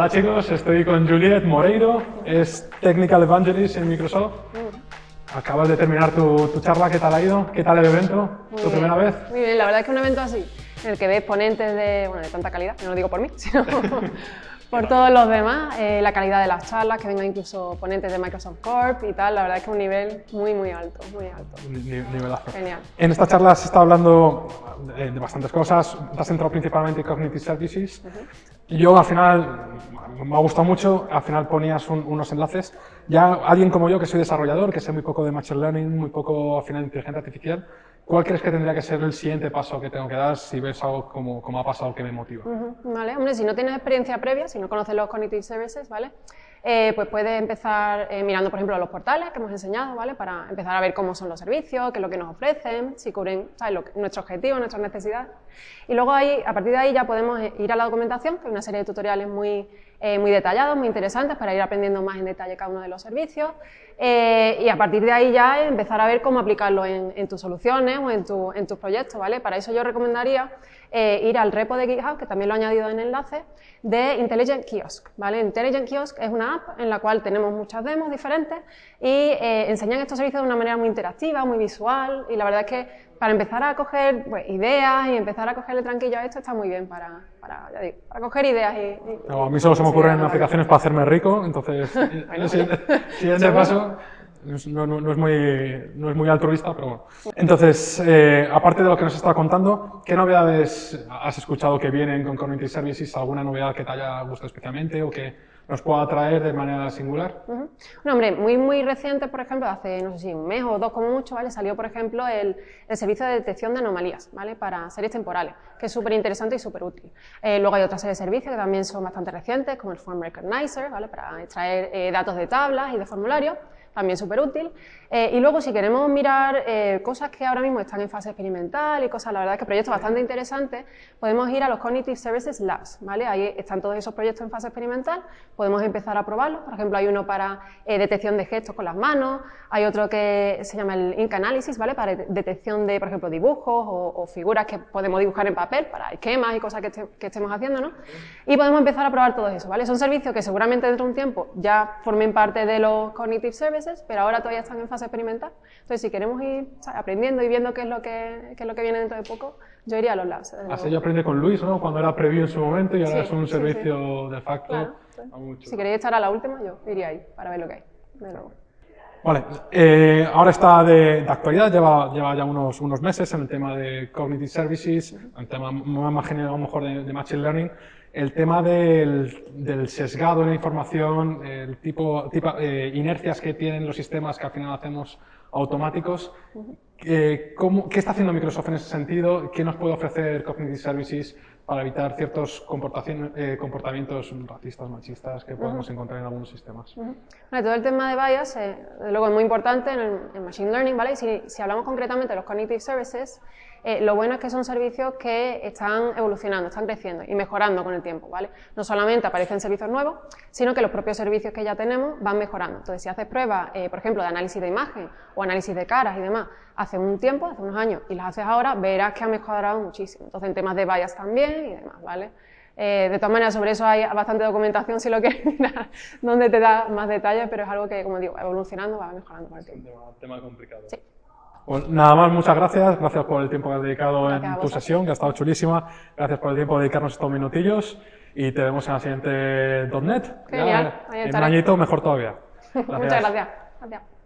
Hola chicos, estoy con Juliet Moreiro, es Technical Evangelist en Microsoft. Acabas de terminar tu, tu charla, ¿qué tal ha ido? ¿Qué tal el evento? Muy ¿Tu bien. primera vez? Muy bien, la verdad es que un evento así, en el que ves ponentes de, bueno, de tanta calidad, no lo digo por mí, sino por todos los demás, eh, la calidad de las charlas, que vengan incluso ponentes de Microsoft Corp y tal, la verdad es que un nivel muy, muy alto, muy alto. Ni- ni- nivelazo. Genial. En esta charla se está hablando de, de bastantes cosas, te has centrado principalmente en Cognitive Services. Yo al final, me ha gustado mucho, al final ponías un- unos enlaces. Ya alguien como yo, que soy desarrollador, que sé muy poco de Machine Learning, muy poco al final de inteligencia artificial, ¿cuál crees que tendría que ser el siguiente paso que tengo que dar si ves algo como, como ha pasado que me motiva? Ujú, Vale, hombre, si no tienes experiencia previa, si no conoces los Cognitive Services, ¿vale? Eh, pues puedes empezar eh, mirando, por ejemplo, los portales que hemos enseñado, ¿vale? Para empezar a ver cómo son los servicios, qué es lo que nos ofrecen, si cubren ¿sabes? Lo que- nuestro objetivo, nuestras necesidades. Y luego ahí, a partir de ahí ya podemos eh, ir a la documentación, que hay una serie de tutoriales muy, eh, muy detallados, muy interesantes, para ir aprendiendo más en detalle cada uno de los servicios. Eh, y a partir de ahí ya empezar a ver cómo aplicarlo en, en tus soluciones o en, tu- en tus proyectos, ¿vale? Para eso yo recomendaría eh, ir al repo de GitHub, que también lo he añadido en el enlace, de Intelligent Kiosk, ¿vale? Intelligent Kiosk es una app en la cual tenemos muchas demos diferentes y eh, enseñan estos servicios de una manera muy interactiva, muy visual y la verdad es que para empezar a coger pues, ideas y empezar a cogerle tranquillo a esto está muy bien para, para, ya digo, para coger ideas y... y- No, a mí solo se me ocurren aplicaciones para hacerme rico, entonces el siguiente, siguiente paso no, no- no es muy, no es muy altruista, pero bueno. Entonces, eh, aparte de lo que nos está contando, ¿qué novedades has escuchado que vienen con Cognitive Services? ¿Alguna novedad que te haya gustado especialmente o que nos pueda atraer de manera singular? Un hombre muy, muy reciente, por ejemplo, hace, no sé si un mes o dos como mucho, ¿vale? Salió, por ejemplo, el, el servicio de detección de anomalías, ¿vale? Para series temporales, que es súper interesante y súper útil. Eh, luego hay otra serie de servicios que también son bastante recientes, como el Form Recognizer, ¿vale? Para extraer eh, datos de tablas y de formularios, también súper útil. Eh, y luego, si queremos mirar eh, cosas que ahora mismo están en fase experimental y cosas, la verdad es que proyectos bastante interesantes, podemos ir a los Cognitive Services Labs, ¿vale? Ahí están todos esos proyectos en fase experimental, podemos empezar a probarlos. Por ejemplo, hay uno para eh, detección de gestos con las manos, hay otro que se llama el Ink Analysis, ¿vale? Para de- detección de, por ejemplo, dibujos o, o figuras que podemos dibujar en papel para esquemas y cosas que, este- que estemos haciendo, ¿no? Y podemos empezar a probar todo eso, ¿vale? Son servicios que seguramente dentro de un tiempo ya formen parte de los Cognitive Services, pero ahora todavía están en fase experimental. Entonces, si queremos ir aprendiendo y viendo qué es lo que, qué es lo que viene dentro de poco, yo iría a los labs. Así yo aprendí con Luis, ¿no? Cuando era preview en su momento y ahora Sí, es un sí, servicio de facto. Claro, sí. a mucho. Si queréis estar a la última, yo iría ahí para ver lo que hay. De luego. Vale, eh, ahora está de, de actualidad, lleva, lleva ya unos, unos meses en el tema de Cognitive Services, el tema más más general a lo mejor de, de Machine Learning, el tema del, del sesgado en la información, el tipo, tipo eh, inercias que tienen los sistemas que al final hacemos automáticos. Eh, ¿cómo- ¿Qué está haciendo Microsoft en ese sentido? ¿Qué nos puede ofrecer Cognitive Services para evitar ciertos eh, comportamientos racistas, machistas que podemos encontrar en algunos sistemas? Vale, todo el tema de bias, eh, luego es muy importante en, el- en Machine Learning, ¿vale? Y si, si hablamos concretamente de los Cognitive Services, eh, lo bueno es que son servicios que están evolucionando, están creciendo y mejorando con el tiempo, ¿vale? No solamente aparecen servicios nuevos, sino que los propios servicios que ya tenemos van mejorando. Entonces, si haces pruebas, eh, por ejemplo, de análisis de imagen o análisis de caras y demás, hace un tiempo, hace unos años, y las haces ahora, verás que ha mejorado muchísimo. Entonces, en temas de bias también y demás, ¿vale? Eh, de todas maneras, sobre eso hay bastante documentación si lo quieres mirar, donde te da más detalles, pero es algo que, como digo, evolucionando, va mejorando el tiempo. Tema, tema complicado. Sí. Pues nada más, muchas gracias. Gracias por el tiempo que has dedicado Gracias en tu sesión, que ha estado chulísima. Gracias por el tiempo de dedicarnos estos minutillos. Y te vemos en la siguiente .NET. Genial, en un añito, mejor todavía. Muchas gracias. Gracias.